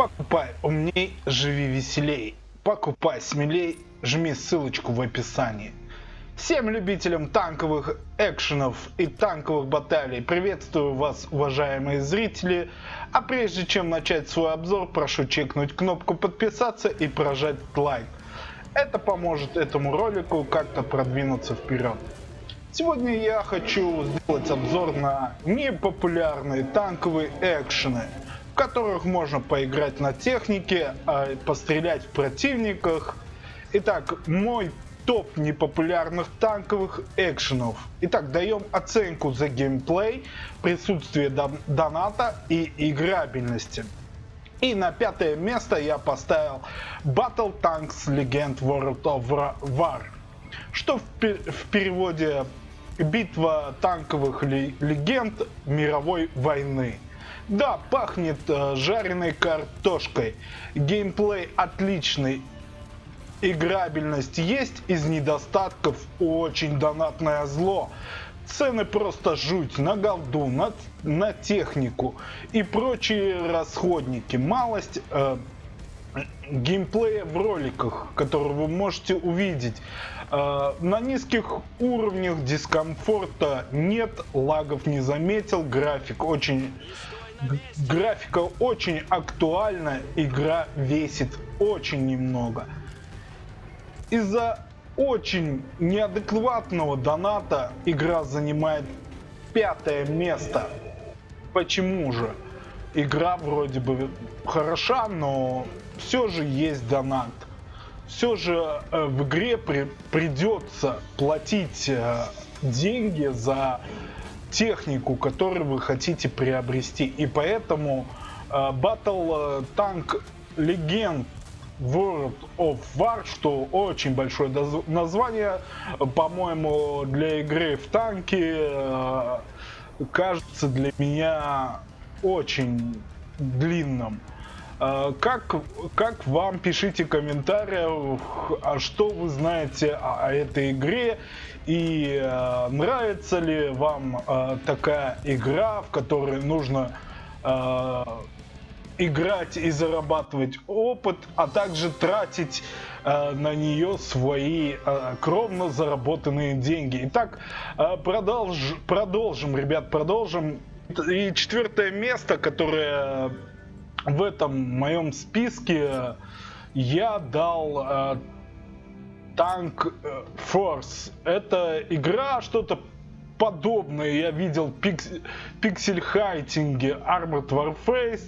Покупай умней, живи веселей. Покупай смелей, жми ссылочку в описании. Всем любителям танковых экшенов и танковых баталий приветствую вас, уважаемые зрители. А прежде чем начать свой обзор, прошу чекнуть кнопку подписаться и прожать лайк. Это поможет этому ролику как-то продвинуться вперед. Сегодня я хочу сделать обзор на непопулярные танковые экшены – которых можно поиграть на технике, а пострелять в противниках. Итак, мой топ непопулярных танковых экшенов. Итак, даем оценку за геймплей, присутствие доната и играбельности. И на пятое место я поставил Battle Tanks Legend World of War, что в, в переводе битва танковых легенд мировой войны. Да, пахнет э, жареной картошкой. Геймплей отличный. Играбельность есть, из недостатков очень донатное зло. Цены просто жуть на голду, на, на технику и прочие расходники. Малость э, геймплея в роликах, которые вы можете увидеть. Э, на низких уровнях дискомфорта нет, лагов не заметил, график очень графика очень актуальна, игра весит очень немного. Из-за очень неадекватного доната игра занимает пятое место. Почему же? Игра вроде бы хороша, но все же есть донат. Все же э, в игре при, придется платить э, деньги за технику, которую вы хотите приобрести. И поэтому э, Battle Tank Legend World of War, что очень большое название, по-моему, для игры в танки э, кажется для меня очень длинным. Э, как, как вам пишите в комментариях, а что вы знаете о, о этой игре и э, нравится ли вам э, такая игра, в которой нужно э, играть и зарабатывать опыт, а также тратить э, на нее свои э, кровно заработанные деньги. Итак, э, продолж, продолжим, ребят, продолжим. И четвертое место, которое в этом моем списке, я дал э, Tank э, Force. Это игра, что-то подобное я видел пиксель хайтинге Armored Warface.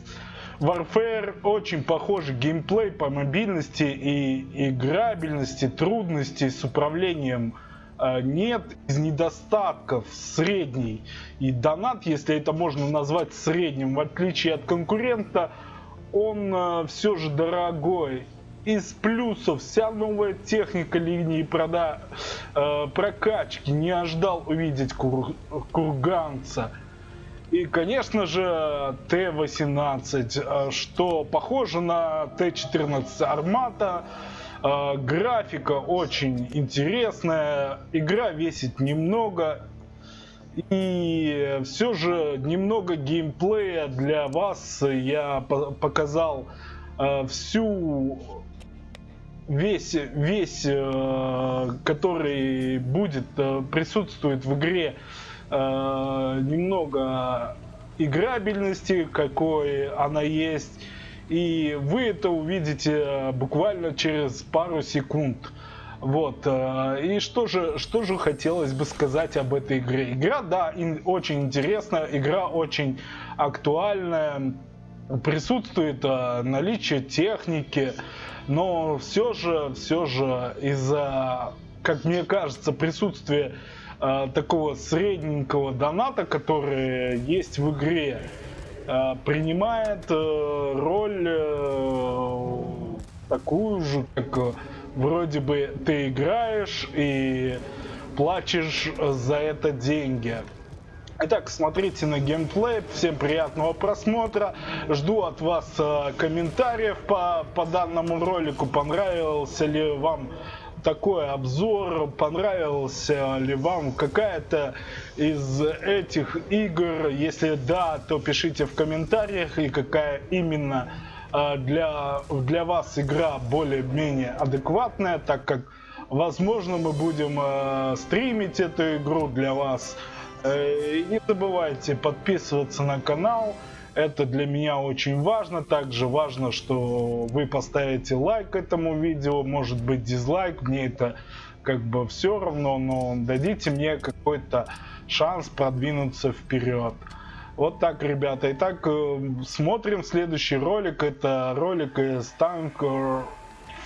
Warfare очень похожий геймплей по мобильности и играбельности, трудностей с управлением нет из недостатков средний. И донат, если это можно назвать средним, в отличие от конкурента, он э, все же дорогой из плюсов вся новая техника линии прода, э, прокачки. Не ожидал увидеть кур, курганца. И, конечно же, Т-18, э, что похоже на Т-14 Армата. Э, графика очень интересная, игра весит немного. И все же немного геймплея для вас я показал э, всю весь, весь э, который будет, э, присутствует в игре, э, немного играбельности, какой она есть. И вы это увидите буквально через пару секунд. Вот. И что же, что же хотелось бы сказать об этой игре? Игра, да, очень интересная, игра очень актуальная. Присутствует наличие техники, но все же, все же из-за, как мне кажется, присутствия э, такого средненького доната, который есть в игре, э, принимает э, роль э, такую же, как э, вроде бы ты играешь и плачешь за это деньги. Итак, смотрите на геймплей. Всем приятного просмотра. Жду от вас э, комментариев по, по данному ролику. Понравился ли вам такой обзор, понравился ли вам какая-то из этих игр. Если да, то пишите в комментариях и какая именно э, для, для вас игра более-менее адекватная, так как, возможно, мы будем э, стримить эту игру для вас. Э, не забывайте подписываться на канал. Это для меня очень важно. Также важно, что вы поставите лайк этому видео, может быть дизлайк. Мне это как бы все равно, но дадите мне какой-то шанс продвинуться вперед. Вот так, ребята. Итак, э, смотрим следующий ролик. Это ролик из Tanker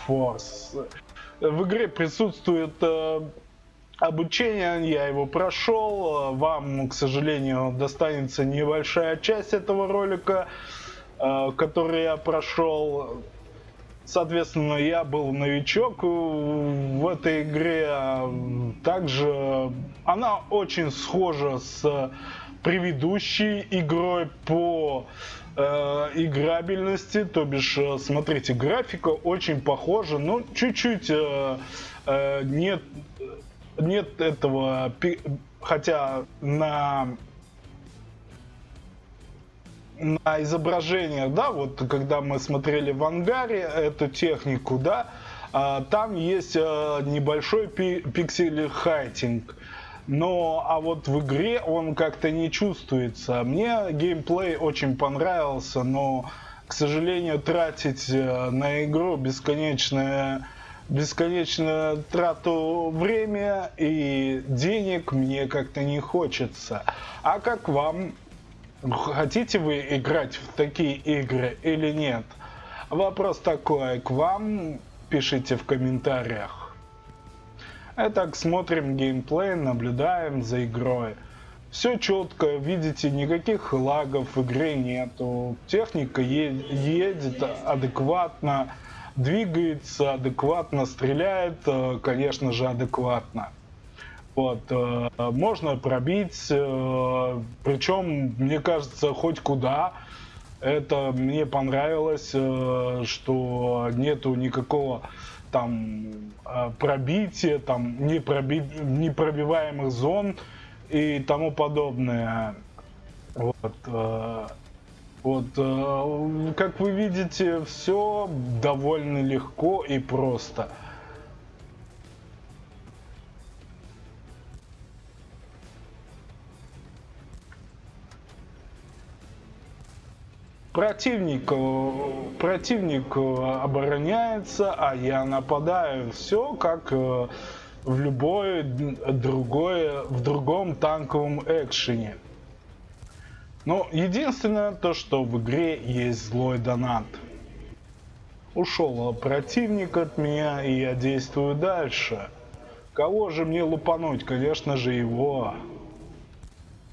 Force. В игре присутствует э, обучение, я его прошел. Вам, к сожалению, достанется небольшая часть этого ролика, э, который я прошел. Соответственно, я был новичок в этой игре. Также она очень схожа с предыдущей игрой по э, играбельности, то бишь, э, смотрите, графика очень похожа, но чуть-чуть э, э, нет, нет этого, хотя на на изображениях, да, вот когда мы смотрели в ангаре эту технику, да, а, там есть а, небольшой пи пиксель хайтинг. Но, а вот в игре он как-то не чувствуется. Мне геймплей очень понравился, но, к сожалению, тратить э, на игру бесконечное бесконечную трату времени и денег мне как-то не хочется. А как вам? Хотите вы играть в такие игры или нет? Вопрос такой к вам, пишите в комментариях. Итак, смотрим геймплей, наблюдаем за игрой. Все четко, видите, никаких лагов в игре нету. Техника едет адекватно, двигается адекватно, стреляет, э, конечно же, адекватно. Вот, э, можно пробить, э, причем, мне кажется, хоть куда. Это мне понравилось, что нету никакого там пробитие, там непроби... непробиваемых зон и тому подобное. Вот, вот, э, как вы видите, все довольно легко и просто. Противник, э, противник э, обороняется, а я нападаю. Все как в любой другой, в другом танковом экшене. Но единственное то, что в игре есть злой донат. Ушел противник от меня, и я действую дальше. Кого же мне лупануть? Конечно же его.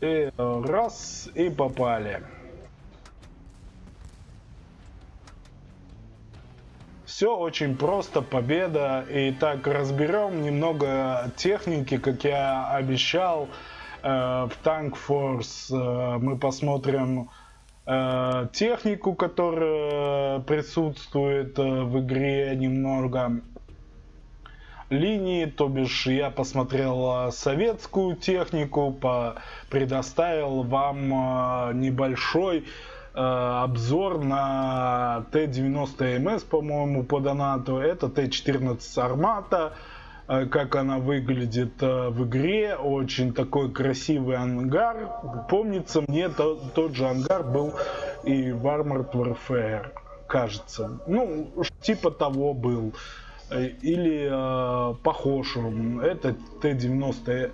И раз, и попали. Все очень просто, победа. И так разберем немного техники, как я обещал. Э, в Tank Force э, мы посмотрим э, технику, которая присутствует в игре немного линии, то бишь я посмотрел советскую технику, предоставил вам небольшой обзор на Т-90МС, по-моему, по донату. Это Т-14 Армата. Э, как она выглядит э, в игре. Очень такой красивый ангар. Помнится мне, то, тот же ангар был и в Armored Warfare, кажется. Ну, типа того был. Или э, похож он. Это Т-90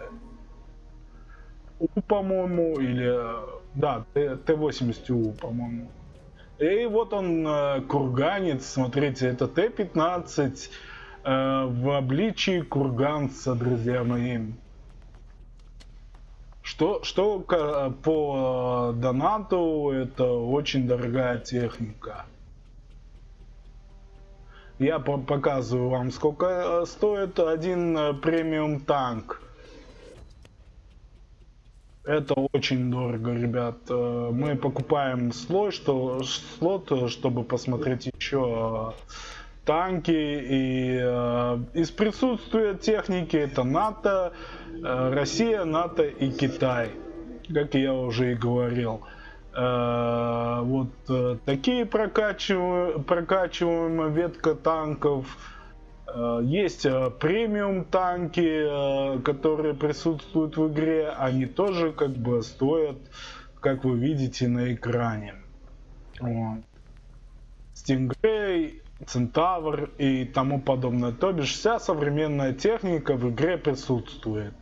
по-моему, или да, Т-80У, по-моему. И вот он, э, курганец, смотрите, это Т-15 э, в обличии курганца, друзья мои. Что, что по донату, это очень дорогая техника. Я показываю вам, сколько э, стоит один премиум танк. Это очень дорого, ребят. Э, мы покупаем слой, что, слот, чтобы посмотреть еще э, танки. И э, из присутствия техники это НАТО, Россия, НАТО и Китай. Как я уже и говорил. Вот вот э, такие прокачиваемые, прокачиваемые ветка танков. Э, есть э, премиум танки, которые присутствуют в игре. Они тоже как бы стоят, как вы видите на экране. Вот. Stingray, Центавр и тому подобное. То бишь вся современная техника в игре присутствует.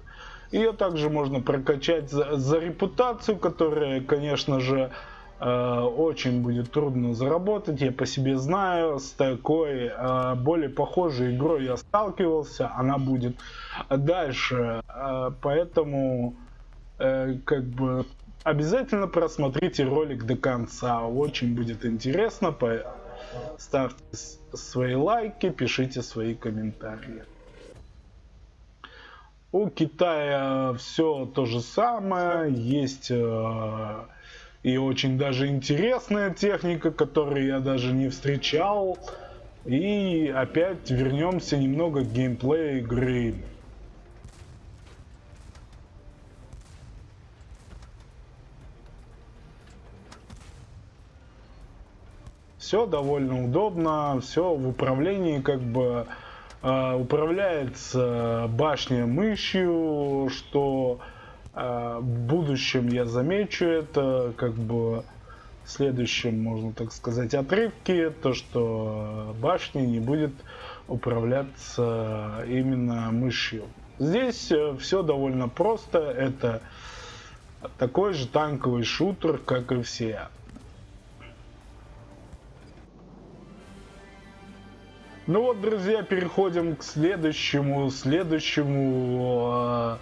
Ее также можно прокачать за, за репутацию, которая, конечно же, э, очень будет трудно заработать. Я по себе знаю, с такой э, более похожей игрой я сталкивался. Она будет дальше. Э, поэтому, э, как бы, обязательно просмотрите ролик до конца. Очень будет интересно. Ставьте свои лайки, пишите свои комментарии. У Китая все то же самое, есть э, и очень даже интересная техника, которую я даже не встречал. И опять вернемся немного к геймплею игры. Все довольно удобно, все в управлении как бы э, управляется башня мышью, что э, в будущем я замечу это как бы в следующем, можно так сказать, отрывке, то что башня не будет управляться именно мышью. Здесь э, все довольно просто, это такой же танковый шутер, как и все. Ну вот, друзья, переходим к следующему, следующему э,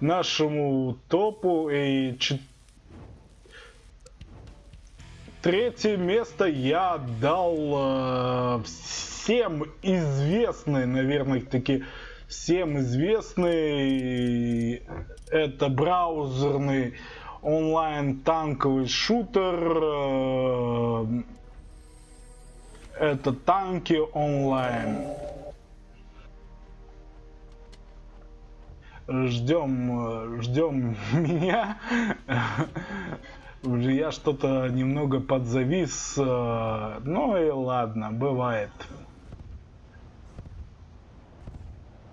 нашему топу. И ч... третье место я дал э, всем известный, наверное, таки всем известный. Это браузерный онлайн танковый шутер. Э, это танки онлайн. Ждем, ждем меня. Я что-то немного подзавис. Ну и ладно, бывает.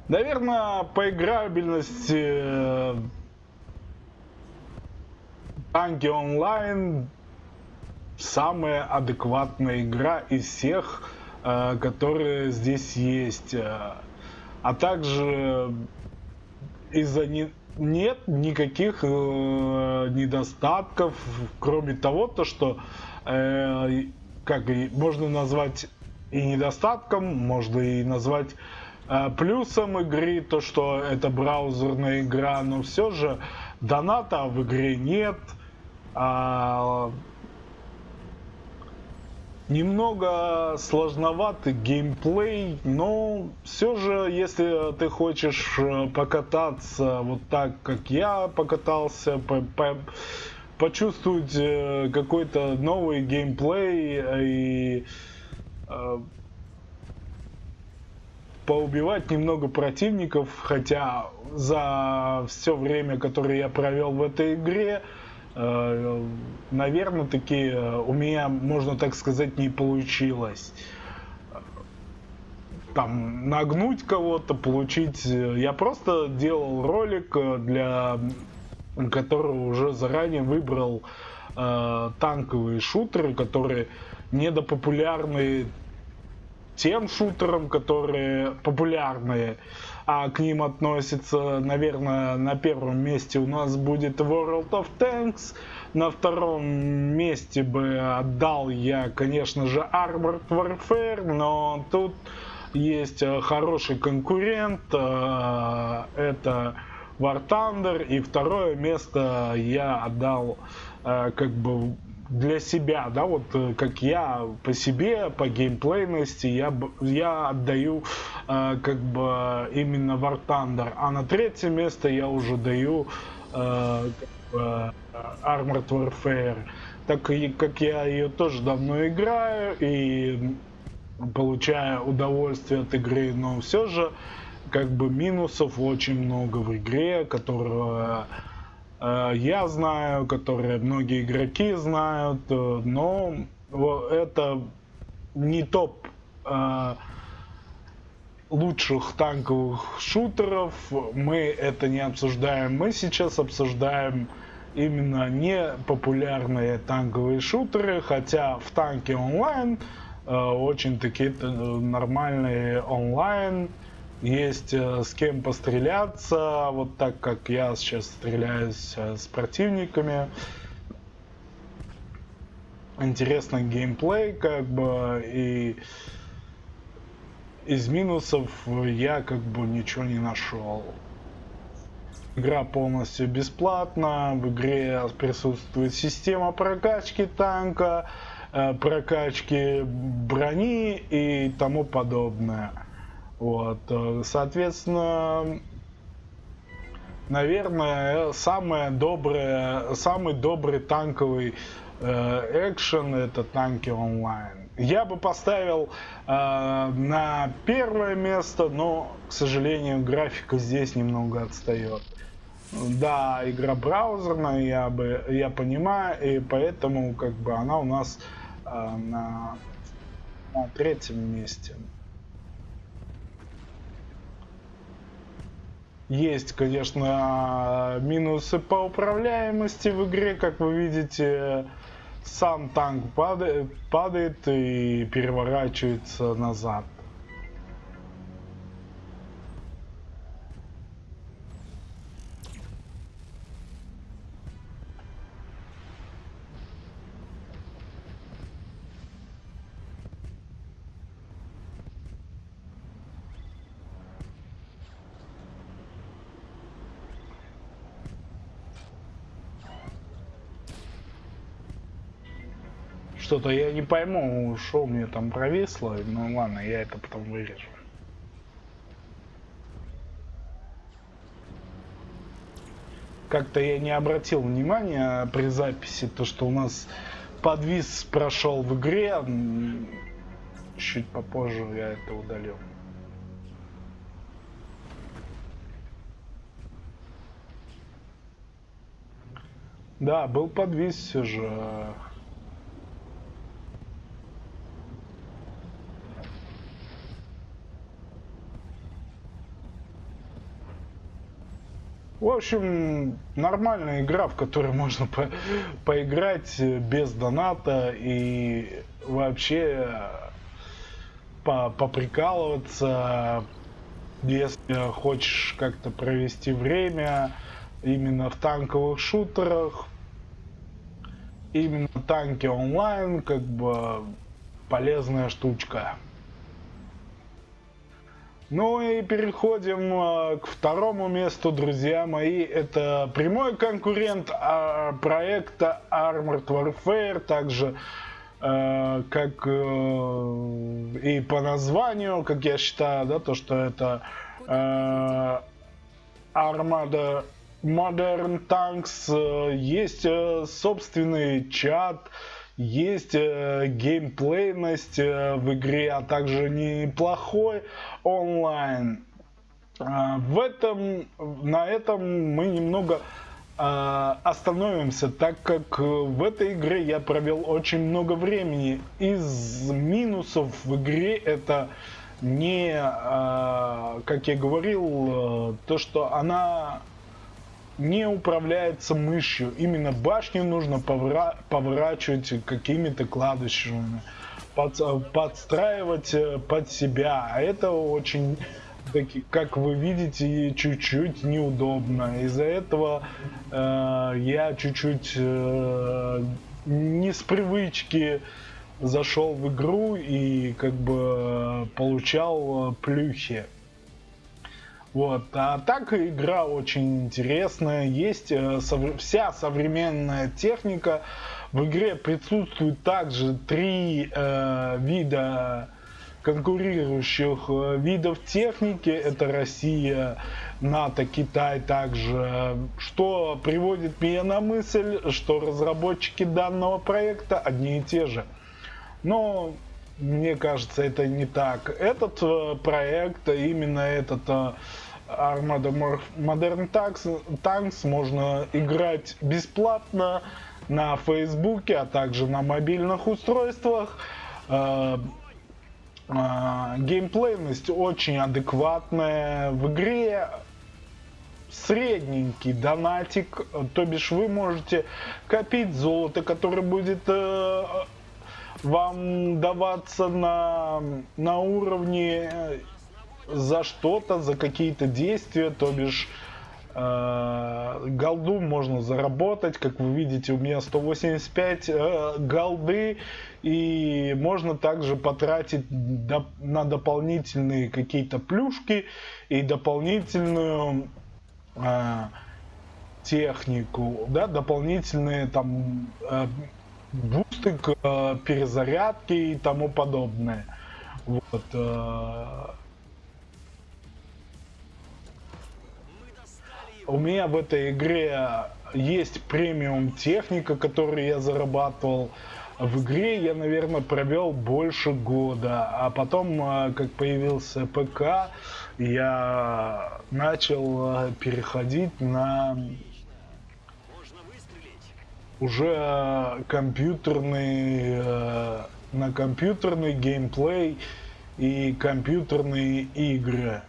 Наверное, по играбельности танки онлайн самая адекватная игра из всех, э, которые здесь есть. Э, а также из-за не, нет никаких э, недостатков, кроме того, то что как и можно назвать и недостатком, можно и назвать плюсом игры, то что это браузерная игра, но все же доната в игре нет. Немного сложноватый геймплей, но все же, если ты хочешь э, покататься вот так, как я покатался, по по почувствовать э, какой-то новый геймплей и э, поубивать немного противников, хотя за все время, которое я провел в этой игре, наверное, таки э, у меня, можно так сказать, не получилось. Там нагнуть кого-то, получить. Э, я просто делал ролик, для которого уже заранее выбрал э, танковые шутеры, которые недопопулярны тем шутерам, которые популярные а к ним относится, наверное, на первом месте у нас будет World of Tanks, на втором месте бы отдал я, конечно же, Armored Warfare, но тут есть э, хороший конкурент, э, это War Thunder, и второе место я отдал э, как бы для себя, да, вот э, как я по себе, по геймплейности, я, я отдаю э, как бы именно War Thunder, а на третье место я уже даю э, э, Armored Warfare, так как я ее тоже давно играю и получаю удовольствие от игры, но все же как бы минусов очень много в игре, которые э, я знаю, которые многие игроки знают, э, но это не топ э, лучших танковых шутеров. Мы это не обсуждаем. Мы сейчас обсуждаем именно не популярные танковые шутеры, хотя в танке онлайн э, очень такие э, нормальные онлайн есть э, с кем постреляться, вот так как я сейчас стреляюсь э, с противниками. Интересный геймплей, как бы, и из минусов я как бы ничего не нашел. Игра полностью бесплатна, в игре присутствует система прокачки танка, э, прокачки брони и тому подобное. Вот, э, соответственно, наверное, самое доброе, самый добрый танковый э, экшен это танки онлайн. Я бы поставил э, на первое место, но, к сожалению, графика здесь немного отстает. Да, игра браузерная, я бы, я понимаю, и поэтому как бы она у нас э, на, на третьем месте. Есть, конечно, минусы по управляемости в игре, как вы видите, сам танк падает, падает и переворачивается назад. Что-то я не пойму, что мне там провисло. Ну ладно, я это потом вырежу. Как-то я не обратил внимания при записи, то что у нас подвис прошел в игре. Чуть попозже я это удалил. Да, был подвис все же. В общем, нормальная игра, в которой можно по поиграть без доната и вообще по поприкалываться, если хочешь как-то провести время именно в танковых шутерах, именно танки онлайн, как бы полезная штучка. Ну и переходим э, к второму месту, друзья мои. Это прямой конкурент э, проекта Armored Warfare, также э, как э, и по названию, как я считаю, да, то, что это Armada Modern Tanks, э, есть э, собственный чат, есть э, геймплейность э, в игре, а также неплохой онлайн. Э, в этом, на этом мы немного остановимся, так как в этой игре я провел очень много времени. Из минусов в игре это не, как я говорил, то, что она не управляется мышью. Именно башню нужно повра поворачивать какими-то клавишами, под, подстраивать э, под себя. А это очень, как вы видите, чуть-чуть неудобно. Из-за этого э, я чуть-чуть э, не с привычки зашел в игру и как бы получал плюхи. Вот. А так игра очень интересная. Есть э, вся современная техника. В игре присутствует также три э, вида конкурирующих э, видов техники. Это Россия, НАТО, Китай также. Что приводит меня на мысль, что разработчики данного проекта одни и те же. Но мне кажется, это не так. Этот э, проект, именно этот Armada Modern Tanks, можно играть бесплатно на Фейсбуке, а также на мобильных устройствах. Э, э, геймплейность очень адекватная. В игре средненький донатик, то бишь вы можете копить золото, которое будет э, вам даваться на, на уровне за что-то, за какие-то действия, то бишь э, голду можно заработать, как вы видите, у меня 185 э, голды, и можно также потратить доп на дополнительные какие-то плюшки и дополнительную э, технику, да, дополнительные там э, бусты к э, перезарядке и тому подобное. Вот. Э, у меня в этой игре есть премиум техника, которую я зарабатывал. В игре я, наверное, провел больше года, а потом, э, как появился ПК, я начал э, переходить на уже компьютерный э, на компьютерный геймплей и компьютерные игры.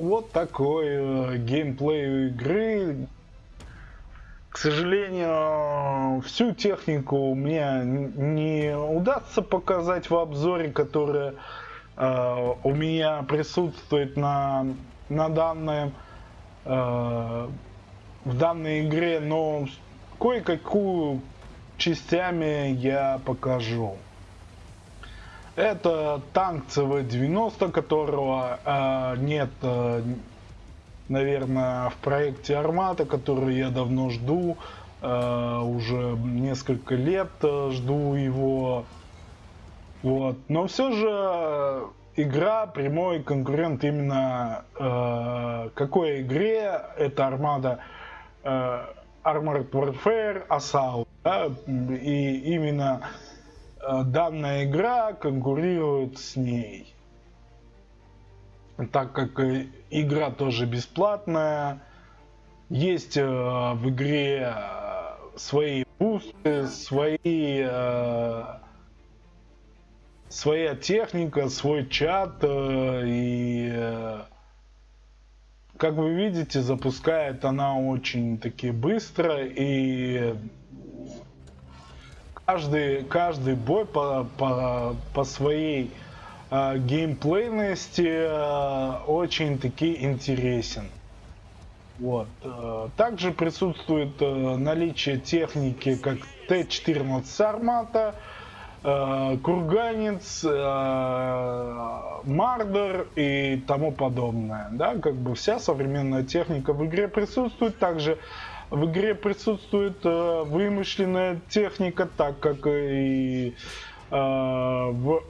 Вот такой э, геймплей игры. К сожалению, всю технику мне не удастся показать в обзоре, который э, у меня присутствует на, на данной, э, в данной игре, но кое-какую частями я покажу. Это танк ЦВ-90, которого э, нет, э, наверное, в проекте Армата, который я давно жду. Э, уже несколько лет э, жду его. Вот. Но все же игра прямой конкурент именно э, какой игре? Это Армада э, Armored Warfare Assault. Да? И именно данная игра конкурирует с ней. Так как э, игра тоже бесплатная, есть э, в игре свои бусты, свои своя техника, свой чат и как вы видите, запускает она очень таки быстро и каждый, каждый бой по, по, по своей э, геймплейности э, очень таки интересен. Вот. Э, также присутствует наличие техники как Т-14 Армата, э, Курганец, Мардер и тому подобное. Да, как бы вся современная техника в игре присутствует. Также в игре присутствует э, вымышленная техника, так как и э, в,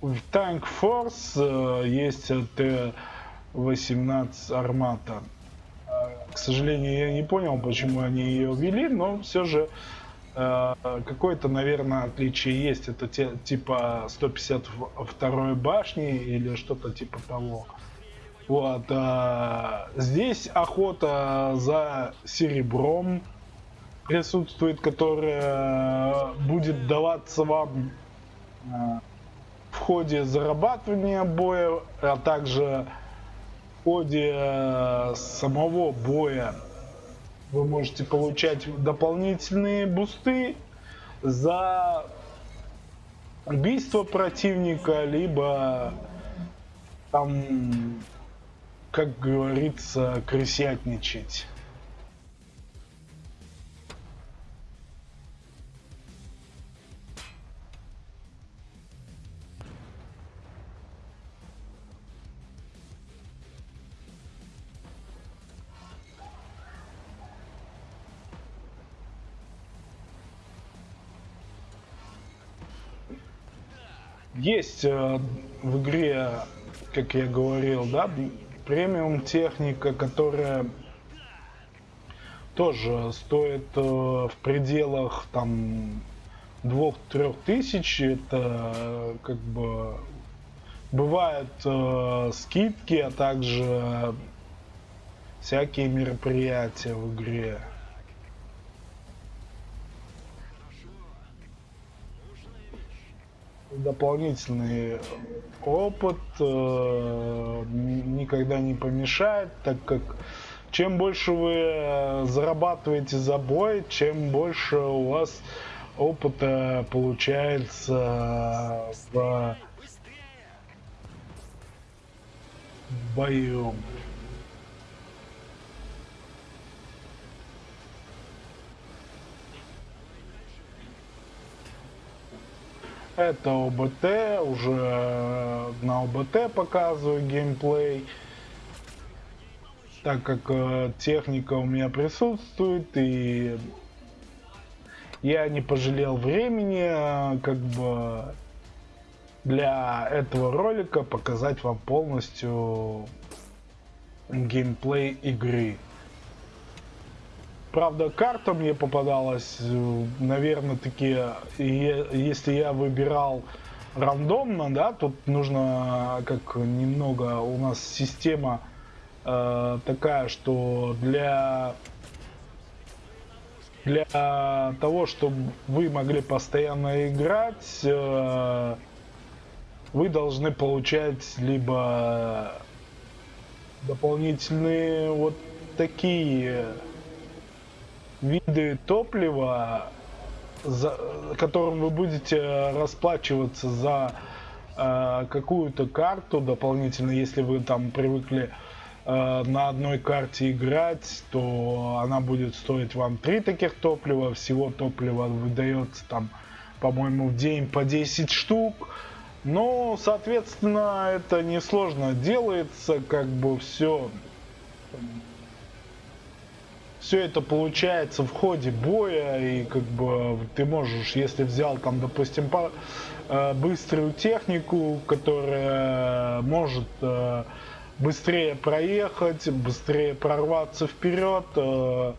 в Tank Force э, есть Т-18 армата. Э, к сожалению, я не понял, почему они ее ввели, но все же э, какое-то, наверное, отличие есть. Это те, типа 152 башни или что-то типа того. Вот, а, здесь охота за серебром присутствует, которая будет даваться вам а, в ходе зарабатывания боя, а также в ходе а, самого боя. Вы можете получать дополнительные бусты за убийство противника, либо там как говорится, крысятничать. Есть э, в игре, как я говорил, да, премиум техника, которая тоже стоит э, в пределах там двух-трех тысяч. Это как бы бывают э, скидки, а также всякие мероприятия в игре. Дополнительный опыт э, никогда не помешает, так как чем больше вы э, зарабатываете за бой, чем больше у вас опыта получается в бою. Это ОБТ, уже на ОБТ показываю геймплей, так как э, техника у меня присутствует и я не пожалел времени, э, как бы для этого ролика показать вам полностью геймплей игры. Правда, карта мне попадалась, наверное, такие, если я выбирал рандомно, да, тут нужно как немного, у нас система э, такая, что для для того, чтобы вы могли постоянно играть, э, вы должны получать либо дополнительные вот такие виды топлива, за, которым вы будете расплачиваться за э, какую-то карту дополнительно, если вы там привыкли э, на одной карте играть, то она будет стоить вам 3 таких топлива, всего топлива выдается там, по-моему, в день по 10 штук. Но, соответственно, это несложно делается, как бы все все это получается в ходе боя, и как бы ты можешь, если взял там, допустим, по, э, быструю технику, которая может э, быстрее проехать, быстрее прорваться вперед, э,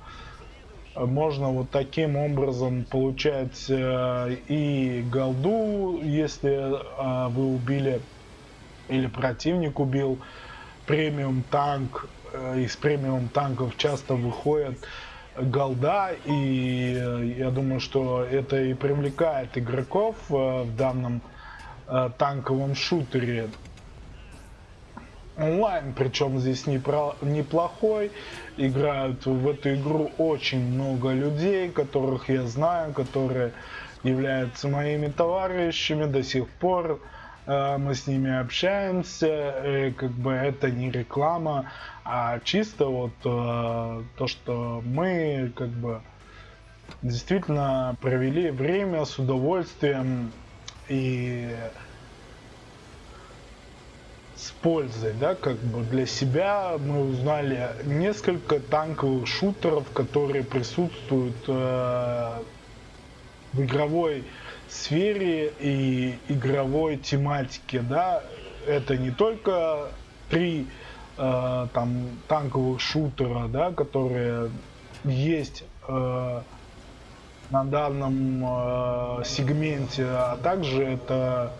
можно вот таким образом получать э, и голду, если э, вы убили или противник убил премиум танк Э, из премиум танков часто выходят голда, и э, я думаю, что это и привлекает игроков э, в данном танковом шутере. Онлайн, причем здесь неплохой, играют в эту игру очень много людей, которых я знаю, которые являются моими товарищами до сих пор. Э, мы с ними общаемся, и как бы это не реклама, а чисто вот э, то, что мы как бы действительно провели время с удовольствием и с пользой, да, как бы для себя. Мы узнали несколько танковых шутеров, которые присутствуют э, в игровой сфере и игровой тематике, да, это не только три э, там танковых шутера, да, которые есть э, на данном э, сегменте, а также это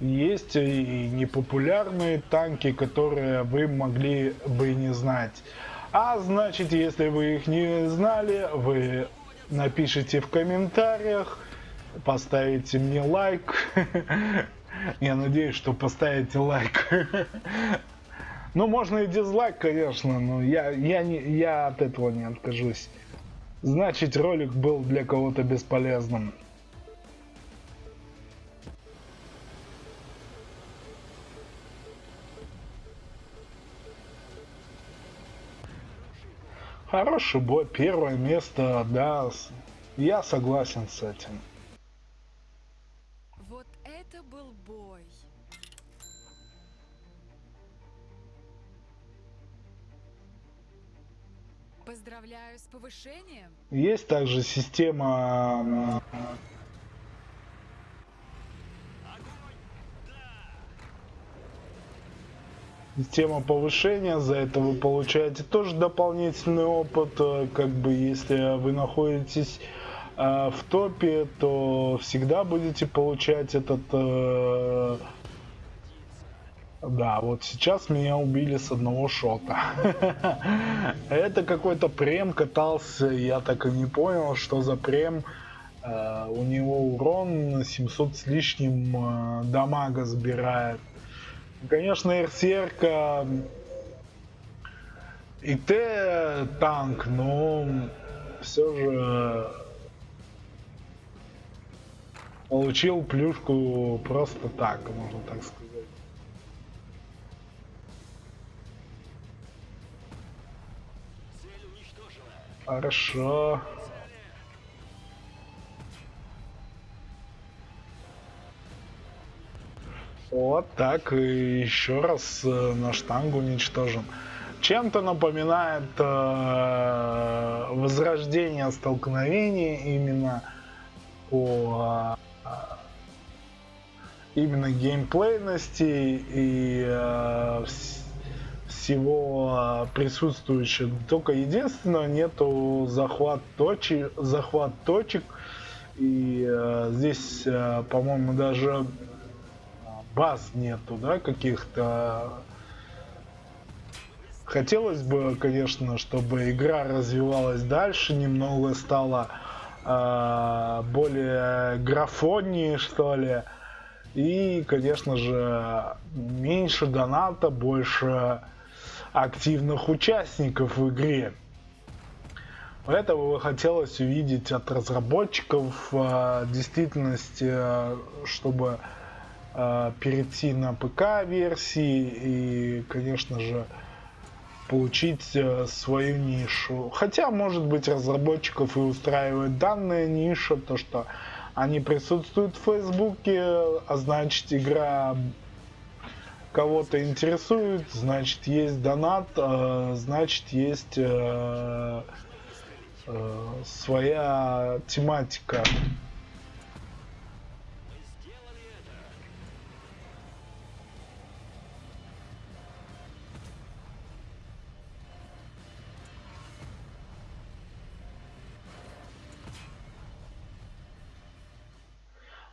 есть и непопулярные танки, которые вы могли бы не знать. А значит, если вы их не знали, вы напишите в комментариях, поставите мне лайк. Я надеюсь, что поставите лайк. Ну, можно и дизлайк, конечно, но я, я, не, я от этого не откажусь. Значит, ролик был для кого-то бесполезным. Хороший бой, первое место, да, я согласен с этим. Вот это был бой. Поздравляю с повышением. Есть также система система повышения, за это вы получаете тоже дополнительный опыт, э, как бы если вы находитесь э, в топе, то всегда будете получать этот... Э, да, вот сейчас меня убили с одного шота. Это какой-то прем катался, я так и не понял, что за прем. У него урон 700 с лишним дамага сбирает. Конечно, РСРК и Т танк, но все же получил плюшку просто так, можно так сказать. Хорошо. Вот так, и еще раз э, на штангу уничтожен. Чем-то напоминает э, возрождение столкновений именно по э, именно геймплейности и э, всего присутствующего. Только единственное, нету захват точек, захват точек. И э, здесь, э, по-моему, даже баз нету, да, каких-то. Хотелось бы, конечно, чтобы игра развивалась дальше, немного стала э, более графоннее, что ли. И, конечно же, меньше доната, больше активных участников в игре. Этого хотелось увидеть от разработчиков э, действительности, э, чтобы перейти на ПК версии и, конечно же, получить э, свою нишу. Хотя, может быть, разработчиков и устраивает данная ниша, то что они присутствуют в Фейсбуке, а значит игра кого-то интересует, значит есть донат, э, значит есть э, э, своя тематика.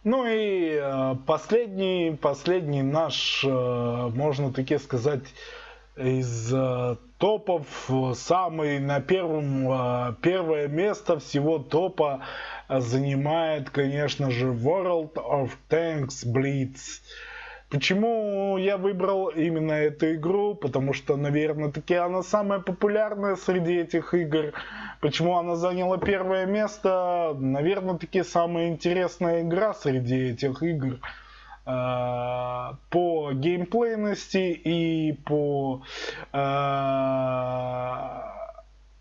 Ну и э, последний, последний наш, э, можно таки сказать, из э, топов, самый на первом, первое место всего топа занимает, конечно же, World of Tanks Blitz. Почему я выбрал именно эту игру? Потому что, наверное, таки она самая популярная среди этих игр. Почему она заняла первое место? Наверное, таки самая интересная игра среди этих игр э, по геймплейности и по э,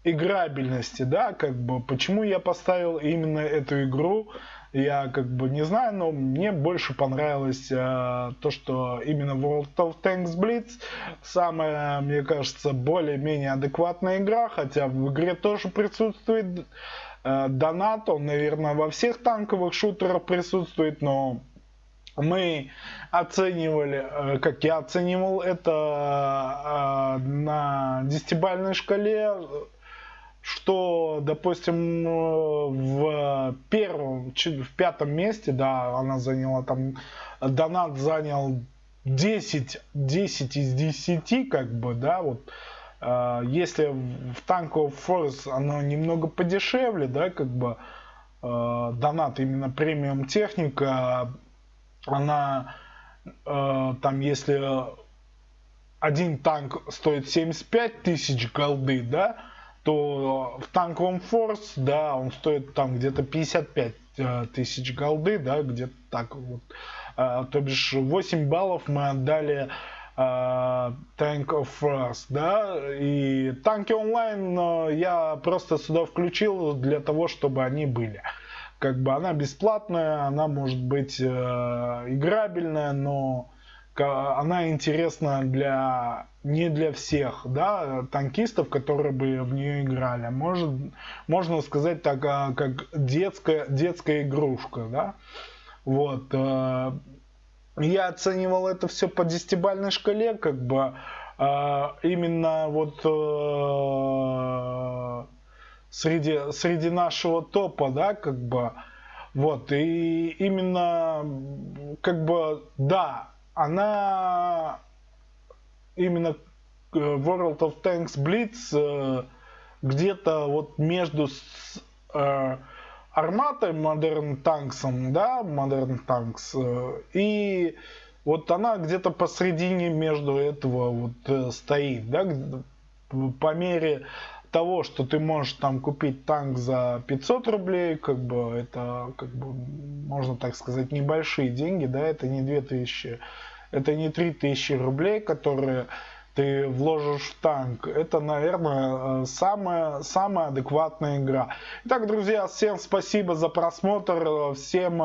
играбельности, да, как бы, почему я поставил именно эту игру, я как бы не знаю, но мне больше понравилось э, то, что именно World of Tanks Blitz самая, мне кажется, более-менее адекватная игра, хотя в игре тоже присутствует э, донат, он, наверное, во всех танковых шутерах присутствует, но мы оценивали, э, как я оценивал это э, на десятибальной шкале что, допустим, в первом, в пятом месте, да, она заняла там, донат занял 10, 10 из 10, как бы, да, вот, э, если в Tank of Force оно немного подешевле, да, как бы, э, донат именно премиум техника, она, там, если один танк стоит 75 тысяч голды, да, то в танковом форс, да, он стоит там где-то 55 э, тысяч голды, да, где-то так вот. А, то бишь 8 баллов мы отдали uh, Tank of Force, да, и танки онлайн я просто сюда включил для того, чтобы они были. Как бы она бесплатная, она может быть uh, играбельная, но она интересна для не для всех, да, танкистов, которые бы в нее играли. Может, можно сказать так, а, как детская, детская игрушка, да. Вот. Э, я оценивал это все по десятибальной шкале, как бы э, именно вот э, среди, среди нашего топа, да, как бы, вот, и именно, как бы, да, она именно э, World of Tanks Blitz э, где-то вот между с, э, Арматой Modern Tanks, да, Modern Tanks, э, и вот она где-то посредине между этого вот стоит, да, по мере того, что ты можешь там купить танк за 500 рублей, как бы это, как бы, можно так сказать, небольшие деньги, да, это не 2000, это не 3000 рублей, которые ты вложишь в танк. Это, наверное, э, самая, самая адекватная игра. Итак, друзья, всем спасибо за просмотр, всем